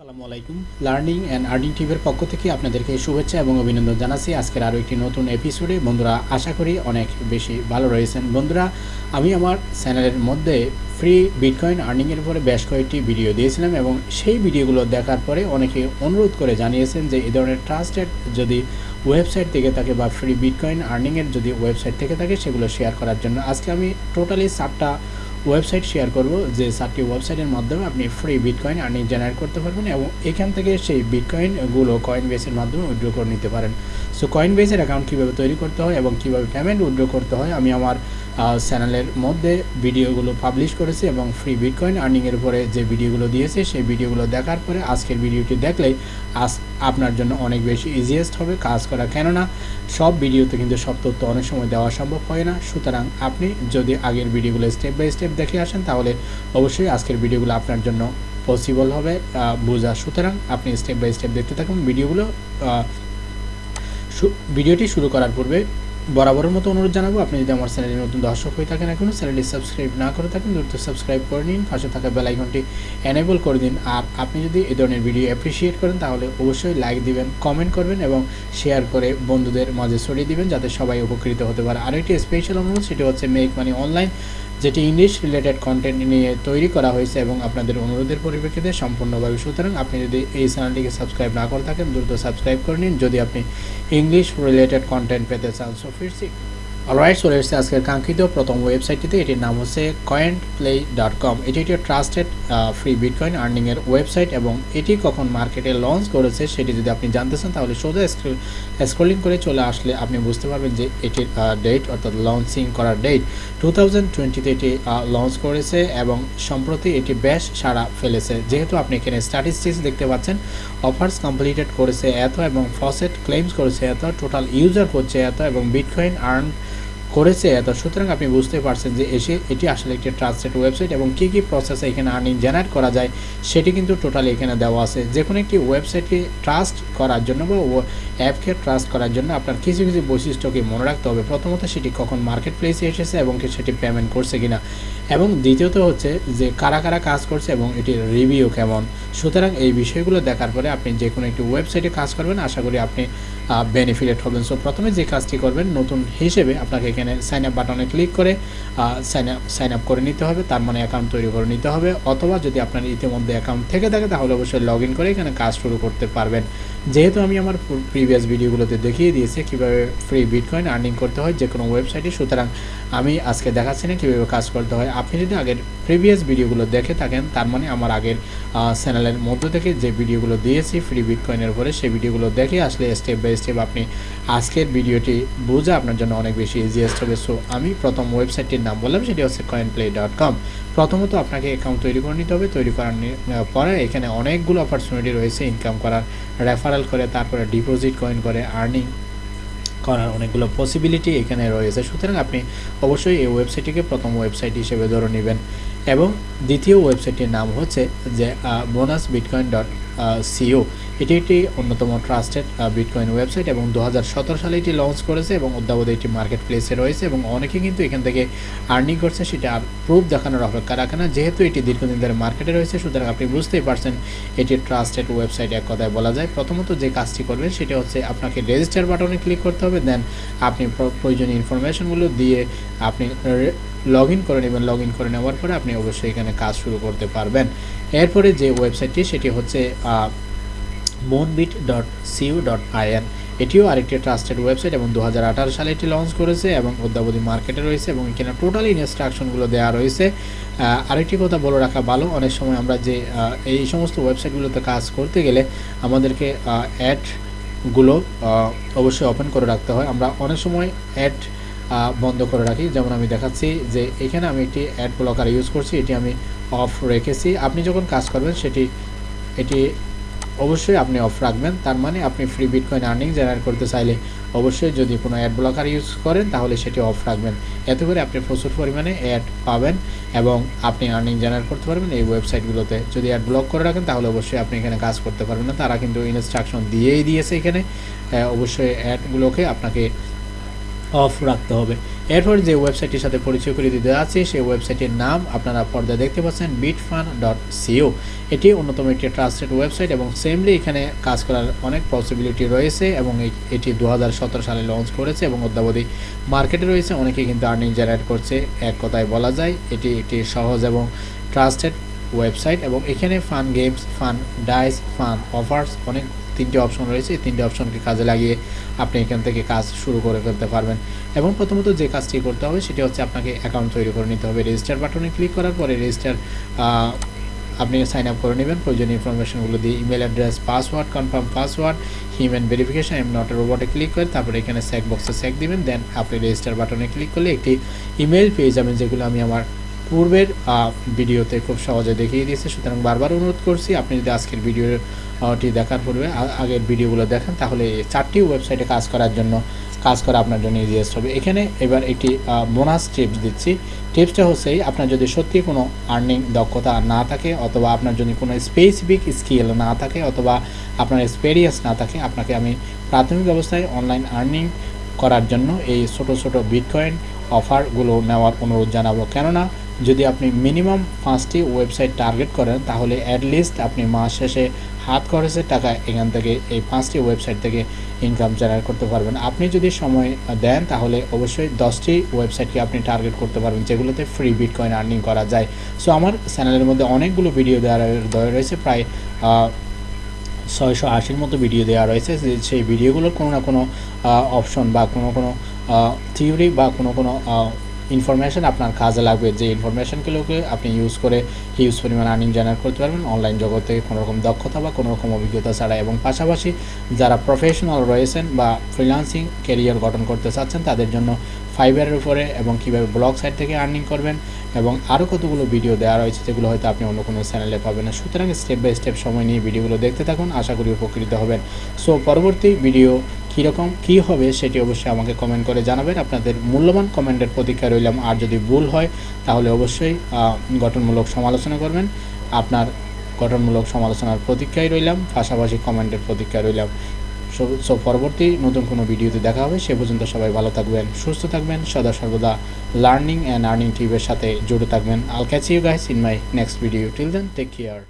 আসসালামু আলাইকুম। Learning and earning টিভির পক্ষ থেকে আপনাদেরকে শুভেচ্ছা এবং অভিনন্দন জানাচ্ছি। আজকের আরও একটি নতুন এপিসোডে বন্ধুরা, আশা করি অনেক বেশি ভালো রয়েছেন। বন্ধুরা, আমি আমার চ্যানেলের মধ্যে ফ্রি বিটকয়েন আর্নিংয়ের উপরে বেশ কয়েকটি ভিডিও দিয়েছিলাম এবং সেই ভিডিওগুলো দেখার পরে অনেকে অনুরোধ করে জানিয়েছেন যে এই ধরনের ট্রাস্টেড যদি ওয়েবসাইট থেকে থাকে বা ফ্রি বিটকয়েন আর্নিংয়ের যদি ওয়েবসাইট থেকে থাকে, সেগুলো শেয়ার করার জন্য। আজকে আমি টোটালি সাতটা ওয়েবসাইট শেয়ার করব যে সাতটি ওয়েবসাইটের মাধ্যমে আপনি ফ্রি বিটকয়েন আর্নিং জেনারেট করতে পারবেন এবং এখান থেকে সেই বিটকয়েনগুলো কয়েন বেসের মাধ্যমে উইড্রো করে নিতে পারেন। সো কয়েন বেসের অ্যাকাউন্ট কীভাবে তৈরি করতে হয় এবং কীভাবে পেমেন্ট উইড্রো করতে হয়, আমি আমার চ্যানেলের মধ্যে ভিডিওগুলো পাবলিশ করেছে এবং ফ্রি বিটকয়েন আর্নিংয়ের উপরে যে ভিডিওগুলো দিয়েছে, সেই ভিডিওগুলো দেখার পরে আজকের ভিডিওটি দেখলেই আজ আপনার জন্য অনেক বেশি ইজিয়েস্ট হবে কাজ করা। কেননা, সব ভিডিওতে কিন্তু সব তথ্য অনেক সময় দেওয়া সম্ভব হয় না। সুতরাং আপনি যদি আগের ভিডিওগুলো স্টেপ বাই স্টেপ দেখে আসেন, তাহলে অবশ্যই আজকের ভিডিওগুলো আপনার জন্য পসিবল হবে বোঝা। সুতরাং আপনি স্টেপ বাই স্টেপ দেখতে থাকুন। ভিডিওগুলো ভিডিওটি শুরু করার পূর্বে বরাবরের মতো অনুরোধ জানাব, আপনি যদি আমার চ্যানেলে নতুন দর্শক হয়ে থাকেন এখনও চ্যানেলটি সাবস্ক্রাইব না করে থাকেন, দ্রুত সাবস্ক্রাইব করে নিন, পাশে থাকা বেলাইকনটি এনেবল করে দিন। আর আপনি যদি এ ধরনের ভিডিও অ্যাপ্রিসিয়েট করেন, তাহলে অবশ্যই লাইক দিবেন কমেন্ট করবেন এবং শেয়ার করে বন্ধুদের মাঝে ছড়িয়ে দিবেন, যাতে সবাই উপকৃত হতে পারে। আর একটি স্পেশাল অনুরোধ, সেটি হচ্ছে মেক মানি অনলাইন যেটি ইংলিশ রিলেটেড কন্টেন্ট নিয়ে তৈরি করা হয়েছে এবং আপনাদের অনুরোধের পরিপ্রেক্ষিতে সম্পূর্ণভাবে সুতরাং আপনি যদি এই চ্যানেলটিকে সাবস্ক্রাইব না করে থাকেন, দ্রুত সাবস্ক্রাইব করে নিন। যদি আপনি ইংলিশ রিলেটেড কন্টেন্ট পেতে চান সো ফিরছি অলরাইট চলে এসেছে আজকের কাঙ্ক্ষিত প্রথম ওয়েবসাইটটিতে এটির নাম হচ্ছে কয়েন প্লে ডট কম এটি একটি ট্রাস্টেড ফ্রি বিটকয়েন আর্নিংয়ের ওয়েবসাইট এবং এটি কখন মার্কেটে লঞ্চ করেছে সেটি যদি আপনি জানতে চান, তাহলে সোজা স্ক্রলিং করে চলে আসলে আপনি বুঝতে পারবেন যে এটির ডেট অর্থাৎ লঞ্চিং করার ডেট টু থাউজেন্ড টোয়েন্টিতে এটি লঞ্চ করেছে এবং সম্প্রতি এটি বেশ সাড়া ফেলেছে। যেহেতু আপনি এখানে স্ট্যাটিস্টিক্স দেখতে পাচ্ছেন অফার্স কমপ্লিটেড করেছে এত এবং ফসেট ক্লেমস করেছে এত টোটাল ইউজার হচ্ছে এত এবং বিটকয়েন আর্ন করেছে এত। সুতরাং আপনি বুঝতে পারছেন যে এসে এটি আসলে একটি ট্রাস্টেড ওয়েবসাইট এবং কী কী প্রসেসে এখানে আর্নিং জেনারেট করা যায়, সেটি কিন্তু টোটালি এখানে দেওয়া আছে। যে কোনো একটি ওয়েবসাইটকে ট্রাস্ট করার জন্য বা অ্যাপকে ট্রাস্ট করার জন্য আপনার কিছু কিছু বৈশিষ্ট্যকে মনে রাখতে হবে। প্রথমত সেটি কখন মার্কেট প্লেসে এসেছে এবং সেটি পেমেন্ট করছে কিনা। এবং দ্বিতীয়ত হচ্ছে যে কারা কারা কাজ করছে এবং এটির রিভিউ কেমন। সুতরাং এই বিষয়গুলো দেখার পরে আপনি যে কোনো একটি ওয়েবসাইটে কাজ করবেন। আশা করি আপনি বেনিফিটেড হবেন। সো প্রথমে যে কাজটি করবেন, নতুন হিসেবে আপনাকে এখানে সাইন আপ বাটনে ক্লিক করে সাইন আপ সাইন আপ করে নিতে হবে। তার মানে অ্যাকাউন্ট তৈরি করে নিতে হবে। অথবা যদি আপনার ইতিমধ্যে অ্যাকাউন্ট থেকে থাকে, তাহলে অবশ্যই লগ করে এখানে কাজ শুরু করতে পারবেন। যেহেতু আমি আমার প্রিভিয়াস ভিডিওগুলোতে দেখিয়ে দিয়েছি কীভাবে ফ্রি বিটকয়েন আর্নিং করতে হয় যে কোনো ওয়েবসাইটে সুতরাং আমি আজকে দেখাচ্ছি না কীভাবে কাজ করতে হয়। আপনি যদি আগের প্রিভিয়াস ভিডিওগুলো দেখে থাকেন, তার মানে আমার আগের চ্যানেলের মধ্য থেকে যে ভিডিওগুলো দিয়েছি ফ্রি বিটকয়েনের উপরে, সেই ভিডিওগুলো দেখে আসলে স্টেপ বাই স্টেপ আপনি আজকের ভিডিওটি বোঝা আপনার জন্য অনেক বেশি ইজিয়েস্ট হবে। সো আমি প্রথম ওয়েবসাইটটির নাম বললাম, সেটি হচ্ছে কয়েন প্লে ডট কম প্রথমত আপনাকে অ্যাকাউন্ট তৈরি করে নিতে হবে। তৈরি করার পরে এখানে অনেকগুলো অপরচুনিটি রয়েছে ইনকাম করার। রেফারেল করে, তারপরে ডিপোজিট কয়েন করে আর্নিং করার অনেকগুলো পসিবিলিটি এখানে রয়েছে। সুতরাং আপনি অবশ্যই এই ওয়েবসাইটটিকে প্রথম ওয়েবসাইট হিসেবে ধরে নেবেন। এবং দ্বিতীয় ওয়েবসাইটটির নাম হচ্ছে যে বোনাস বিটকয়েন ডট সিও এটি একটি অন্যতম ট্রাস্টেড বিটকয়েন ওয়েবসাইট এবং দু হাজার সতেরো সালে এটি লঞ্চ করেছে এবং অদ্যাবধি এটি মার্কেট প্লেসে রয়েছে এবং অনেকে কিন্তু এখান থেকে আর্নিং করছে সেটা আর প্রুফ দেখানোর অপেক্ষা রাখে না। যেহেতু এটি দীর্ঘদিন ধরে মার্কেটে রয়েছে, সুতরাং আপনি বুঝতেই পারছেন এটি ট্রাস্টেড ওয়েবসাইট এক কথায় বলা যায়। প্রথমত যে কাজটি করবেন, সেটা হচ্ছে আপনাকে রেজিস্টার বাটনে ক্লিক করতে হবে, দেন আপনি প্রয়োজনীয় ইনফরমেশনগুলো দিয়ে আপনি লগ ইন করে নেবেন লগ ইন করে নেওয়ার পরে আপনি অবশ্যই এখানে কাজ শুরু করতে পারবেন। এরপরে যে ওয়েবসাইটটি সেটি হচ্ছে Moonbit dot co dot I N এটিও আরেকটি ট্রাস্টেড ওয়েবসাইট এবং দু হাজার আঠারো সালে এটি লঞ্চ করেছে এবং অদ্যাবধি মার্কেটে রয়েছে এবং এখানে টোটালি ইনস্ট্রাকশনগুলো দেওয়া রয়েছে। আরেকটি কথা বলে রাখা ভালো, অনেক সময় আমরা যে এই সমস্ত ওয়েবসাইটগুলোতে কাজ করতে গেলে আমাদেরকে অ্যাডগুলো অবশ্যই ওপেন করে রাখতে হয়। আমরা অনেক সময় অ্যাড বন্ধ করে রাখি। যেমন আমি দেখাচ্ছি যে এখানে আমি একটি অ্যাড ব্লকার ইউজ করছি, এটি আমি অফ রেখেছি। আপনি যখন কাজ করবেন, সেটি, এটি অবশ্যই আপনি অফ রাখবেন। তার মানে আপনি ফ্রি বিটকয়েন আর্নিং জেনারেট করতে চাইলে অবশ্যই যদি কোনো অ্যাড ব্লকার ইউজ করেন, তাহলে সেটি অফ রাখবেন। এতে করে আপনি প্রচুর পরিমাণে অ্যাড পাবেন এবং আপনি আর্নিং জেনারেট করতে পারবেন এই ওয়েবসাইটগুলোতে যদি অ্যাড ব্লক করে রাখেন, তাহলে অবশ্যই আপনি এখানে কাজ করতে পারবেন না। তারা কিন্তু ইনস্ট্রাকশন দিয়েই দিয়েছে এখানে। অবশ্যই অ্যাডগুলোকে আপনাকে অফ রাখতে হবে। এরপর যে ওয়েবসাইটটির সাথে পরিচয় করে দিতে যাচ্ছি, সেই ওয়েবসাইটের নাম আপনারা পর্দায় দেখতে পাচ্ছেন বিটফান ডট সিও এটি অন্যতম একটি ট্রাস্টেড ওয়েবসাইট এবং সেমলি এখানে কাজ করার অনেক পসিবিলিটি রয়েছে এবং এটি দু হাজার সতেরো সালে লঞ্চ করেছে এবং অদ্যাবধি মার্কেটে রয়েছে। অনেকে কিন্তু আর্নিং জেনারেট করছে, এক কথায় বলা যায়। এটি একটি সহজ এবং ট্রাস্টেড ওয়েবসাইট এবং এখানে fun games fun dice fun offers অনেক তিনটি অপশন রয়েছে। এই তিনটি অপশনকে কাজে লাগিয়ে আপনি এখান থেকে কাজ শুরু করে ফেলতে পারবেন। এবং প্রথমত যে কাজটি করতে হবে সেটি হচ্ছে আপনাকে অ্যাকাউন্ট তৈরি করে নিতে হবে। রেজিস্টার বাটনে ক্লিক করার পরে রেজিস্টার আপনি সাইন আপ করে নেবেন। প্রয়োজনীয় ইনফরমেশনগুলো দিয়ে email address password confirm password human verification am not রোবটে click করে তারপরে এখানে স্যাক বক্সে স্যাক দিবেন। দেন আপনি রেজিস্টার বাটনে ক্লিক করলে একটি ইমেল পেয়ে যাবেন যেগুলো আমি আমার পূর্বের ভিডিওতে খুব সহজে দেখিয়ে দিয়েছি। সুতরাং বারবার অনুরোধ করছি, আপনি যদি আজকের ভিডিওটি দেখার পূর্বে আগের ভিডিওগুলো দেখেন, তাহলে চারটি ওয়েবসাইটে কাজ করার জন্য, কাজ করা আপনার জন্য ইজিয়েস্ট হবে। এখানে এবার একটি বোনাস টিপস দিচ্ছি। টিপসটা হচ্ছে আপনার যদি সত্যি কোনো আর্নিং দক্ষতা না থাকে, অথবা আপনার যদি কোনো স্পেসিফিক স্কিল না থাকে, অথবা আপনার এক্সপেরিয়েন্স না থাকে, আপনাকে আমি প্রাথমিক অবস্থায় অনলাইন আর্নিং করার জন্য এই ছোট ছোট বিটকয়েন অফারগুলো নেওয়ার অনুরোধ জানাব। কেননা যদি আপনি মিনিমাম পাঁচটি ওয়েবসাইট টার্গেট করেন, তাহলে অ্যাটলিস্ট আপনি মাস শেষে হাত খরচের টাকা এখান থেকে, এই পাঁচটি ওয়েবসাইট থেকে ইনকাম জেনারেট করতে পারবেন। আপনি যদি সময় দেন, তাহলে অবশ্যই দশটি ওয়েবসাইটকে আপনি টার্গেট করতে পারবেন, যেগুলোতে ফ্রি বিটকয়েন আর্নিং করা যায়। সো আমার চ্যানেলের মধ্যে অনেকগুলো ভিডিও দেওয়া রয়ে- দেওয়া রয়েছে, প্রায় ছয়শো আশির মতো ভিডিও দেওয়া রয়েছে। সেই ভিডিওগুলোর কোনো না কোনো অপশন বা কোনো কোনো থিওরি বা কোনো কোনো ইনফরমেশন আপনার কাজে লাগবে, যে ইনফরমেশনগুলোকে আপনি ইউজ করে হিউজ পরিমাণ আর্নিং জেনারেট করতে পারবেন অনলাইন জগতে কোনো রকম দক্ষতা বা কোনো রকম অভিজ্ঞতা ছাড়া এবং পাশাপাশি যারা প্রফেশনাল রয়েছেন বা ফ্রিলান্সিং ক্যারিয়ার গঠন করতে চাচ্ছেন, তাদের জন্য ফাইবারের উপরে এবং কীভাবে ব্লগ সাইট থেকে আর্নিং করবেন এবং আরও কতগুলো ভিডিও দেওয়া রয়েছে যেগুলো হয়তো আপনি অন্য কোনো চ্যানেলে পাবেন না। সুতরাং স্টেপ বাই স্টেপ সময় নিয়ে ভিডিওগুলো দেখতে থাকুন, আশা করি উপকৃত হবেন। সো পরবর্তী ভিডিও কীরকম, কী হবে সেটি অবশ্যই আমাকে কমেন্ট করে জানাবেন। আপনাদের মূল্যবান কমেন্টের প্রতীক্ষা রইলাম। আর যদি ভুল হয়, তাহলে অবশ্যই গঠনমূলক সমালোচনা করবেন। আপনার গঠনমূলক সমালোচনার প্রতীক্ষায় রইলাম। পাশাপাশি কমেন্টের প্রতীক্ষায় রইলাম। সো পরবর্তী নতুন কোনো ভিডিওতে দেখা হবে। সে পর্যন্ত সবাই ভালো থাকবেন, সুস্থ থাকবেন। সদা সর্বদা লার্নিং অ্যান্ড আর্নিং টিভের সাথে জুড়ে থাকবেন। I'll catch you guys in my next video till then take care